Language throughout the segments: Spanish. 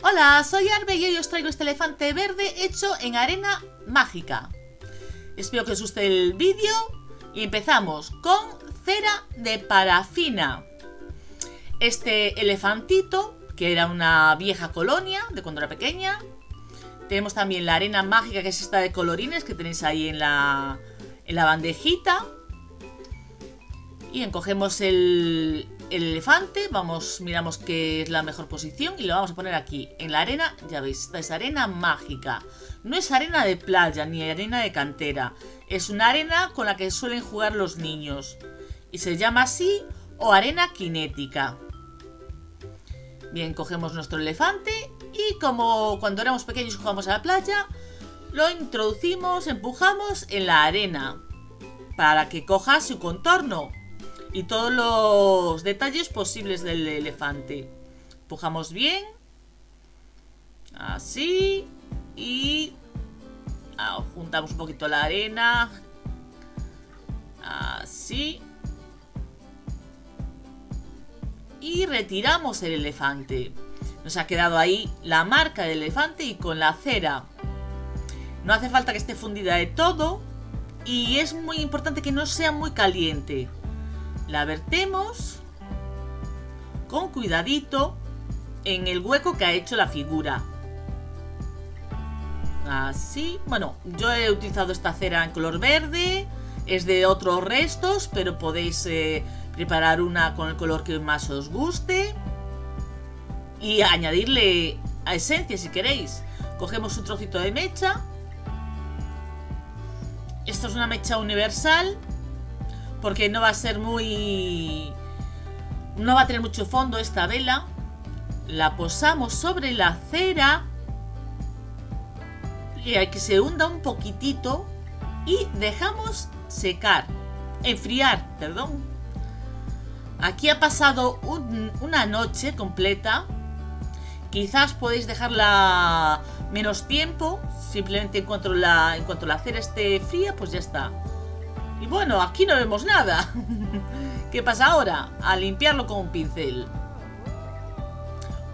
Hola, soy Arbe y hoy os traigo este elefante verde hecho en arena mágica. Espero que os guste el vídeo y empezamos con cera de parafina. Este elefantito, que era una vieja colonia de cuando era pequeña. Tenemos también la arena mágica, que es esta de colorines que tenéis ahí en la, en la bandejita. Y encogemos el, el elefante, vamos, miramos qué es la mejor posición y lo vamos a poner aquí, en la arena, ya veis, es arena mágica. No es arena de playa ni arena de cantera, es una arena con la que suelen jugar los niños. Y se llama así o arena cinética. Bien, cogemos nuestro elefante y como cuando éramos pequeños jugamos a la playa, lo introducimos, empujamos en la arena para que coja su contorno y todos los detalles posibles del elefante. Empujamos bien. Así. Y ah, juntamos un poquito la arena. Así. Y retiramos el elefante. Nos ha quedado ahí la marca del elefante y con la cera. No hace falta que esté fundida de todo. Y es muy importante que no sea muy caliente. La vertemos con cuidadito en el hueco que ha hecho la figura. Así, bueno, yo he utilizado esta cera en color verde, es de otros restos, pero podéis eh, preparar una con el color que más os guste y añadirle a esencia si queréis. Cogemos un trocito de mecha. Esto es una mecha universal porque no va a ser muy... No va a tener mucho fondo esta vela. La posamos sobre la cera. Y hay que se hunda un poquitito. Y dejamos secar. Enfriar, perdón. Aquí ha pasado una noche completa. Quizás podéis dejarla menos tiempo. Simplemente en cuanto la, en cuanto la cera esté fría, pues ya está. Y bueno, aquí no vemos nada. ¿Qué pasa ahora? A limpiarlo con un pincel.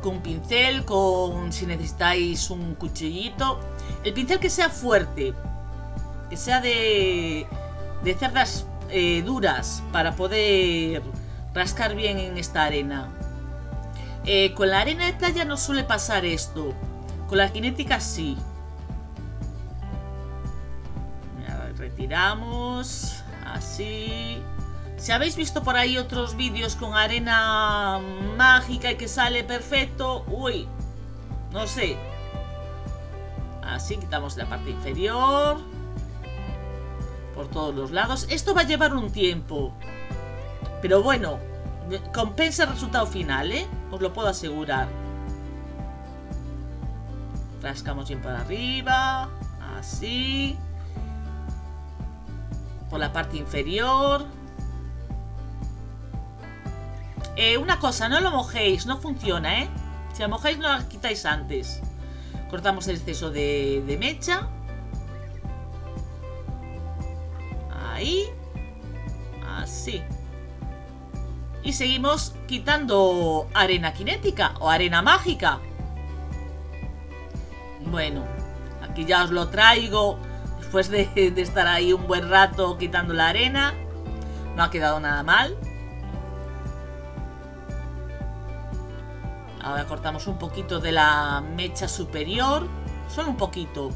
Con un pincel, con si necesitáis un cuchillito. El pincel que sea fuerte. Que sea de, de cerdas eh, duras para poder rascar bien en esta arena. Eh, con la arena de playa no suele pasar esto. Con la cinética sí. Retiramos. Así. Si habéis visto por ahí otros vídeos con arena mágica y que sale perfecto, uy, no sé. Así quitamos la parte inferior. Por todos los lados. Esto va a llevar un tiempo. Pero bueno, compensa el resultado final, ¿eh? Os lo puedo asegurar. Rascamos bien para arriba. Así la parte inferior. Eh, una cosa, no lo mojéis, no funciona, ¿eh? Si lo mojáis no lo quitáis antes. Cortamos el exceso de, de mecha. Ahí. Así. Y seguimos quitando arena cinética o arena mágica. Bueno, aquí ya os lo traigo después de, estar ahí un buen rato quitando la arena. No ha quedado nada mal. Ahora cortamos un poquito de la mecha superior. Solo un poquito.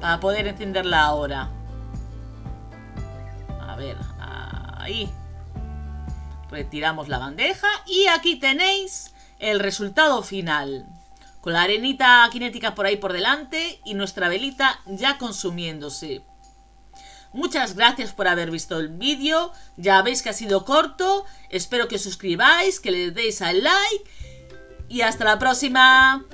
Para poder encenderla ahora. A ver, ahí. Retiramos la bandeja. Y aquí tenéis el resultado final con la arenita cinética por ahí por delante y nuestra velita ya consumiéndose. Muchas gracias por haber visto el vídeo, ya veis que ha sido corto, espero que os suscribáis, que le deis al like y hasta la próxima.